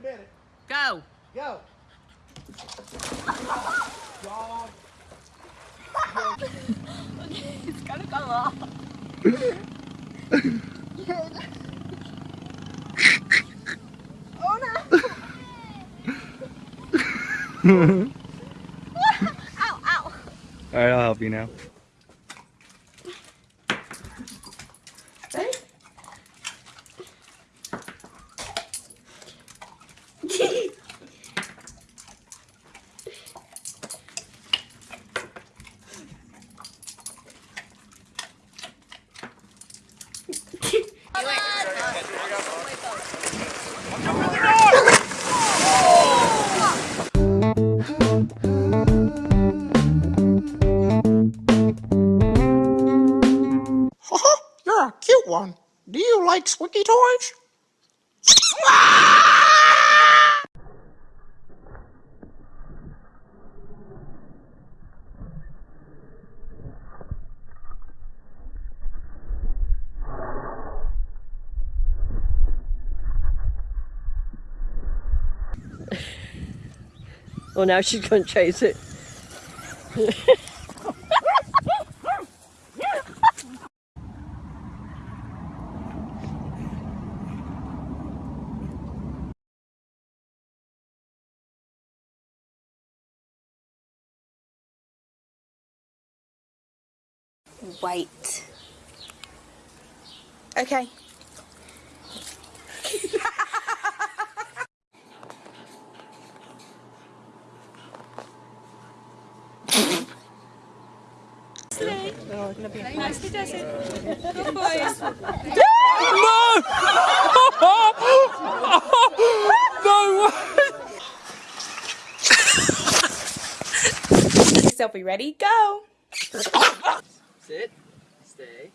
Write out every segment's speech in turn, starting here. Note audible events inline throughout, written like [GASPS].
a minute. Go. Go. Y'all. it's gonna go off. oh no! [LAUGHS] ow, ow. Alright, I'll help you now. One. Do you like squeaky toys? Well, now she's gonna chase it. [LAUGHS] Wait. Okay. No. No way. Selfie ready, go. Sit. Stay.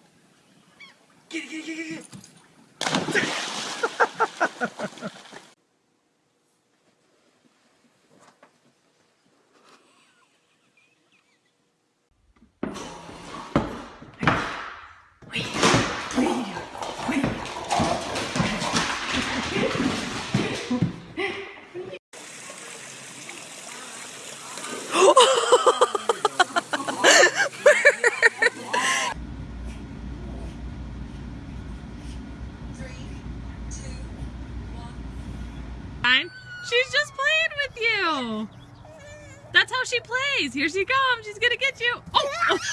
Fine. She's just playing with you. That's how Here she comes. She's gonna get you. Oh. oh. [LAUGHS]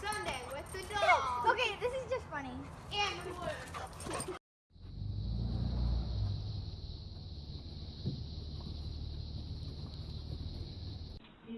Sunday with the dog. Okay, this is just funny. And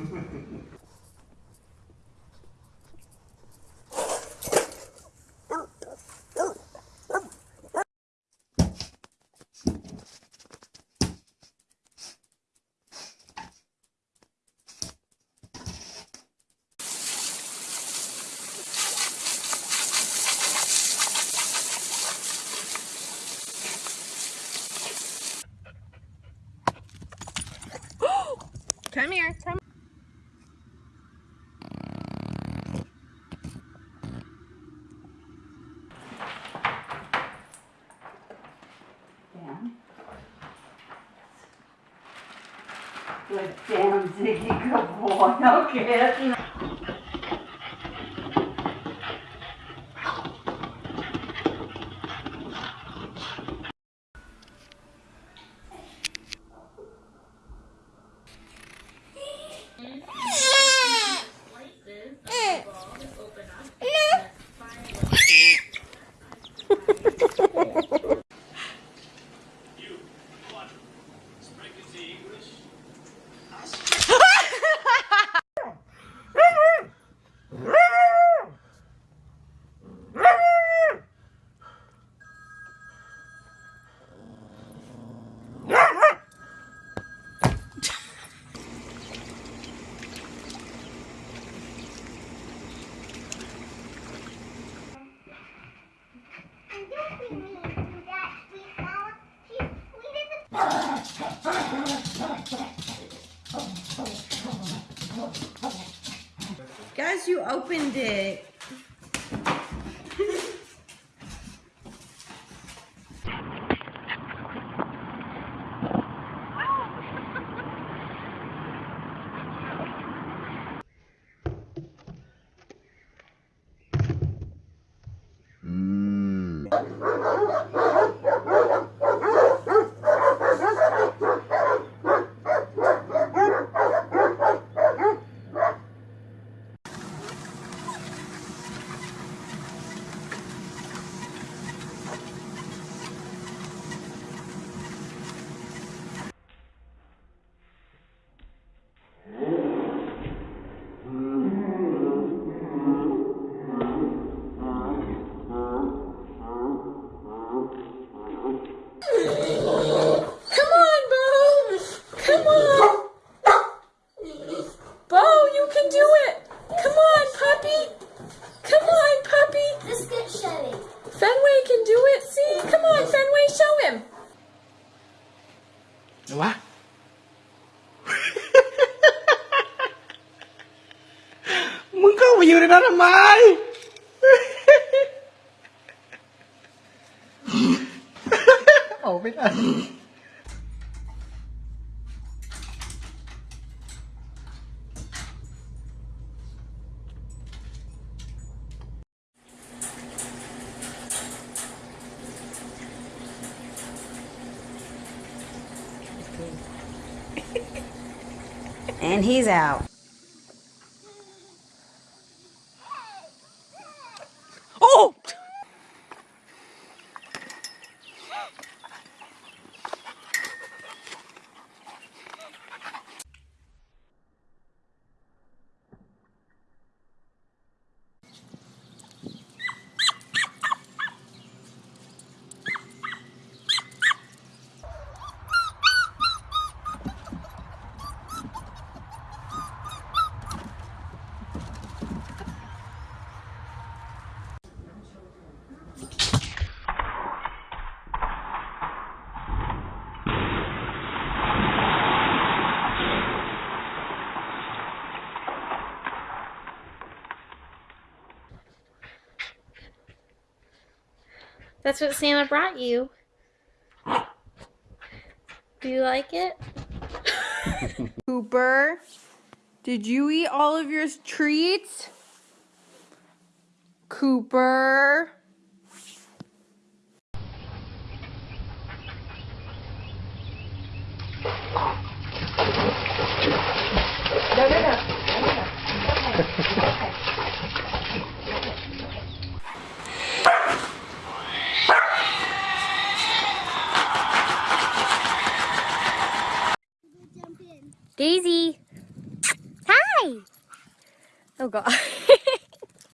[GASPS] Come here. Come. Good boy. [LAUGHS] No you opened it. Come on, Bo. Come on. Bo, you can do it. Come on, puppy. Come on, puppy. Let's get Shelly. Fenway can do it. See? Come on, Fenway, show him. วะ มึงเข้าไปอยู่ในนั้นทำไม ออ And he's out. Oh! That's what Santa brought you. Do you like it? [LAUGHS] Cooper, did you eat all of your treats? Cooper. Daisy. Hi. Oh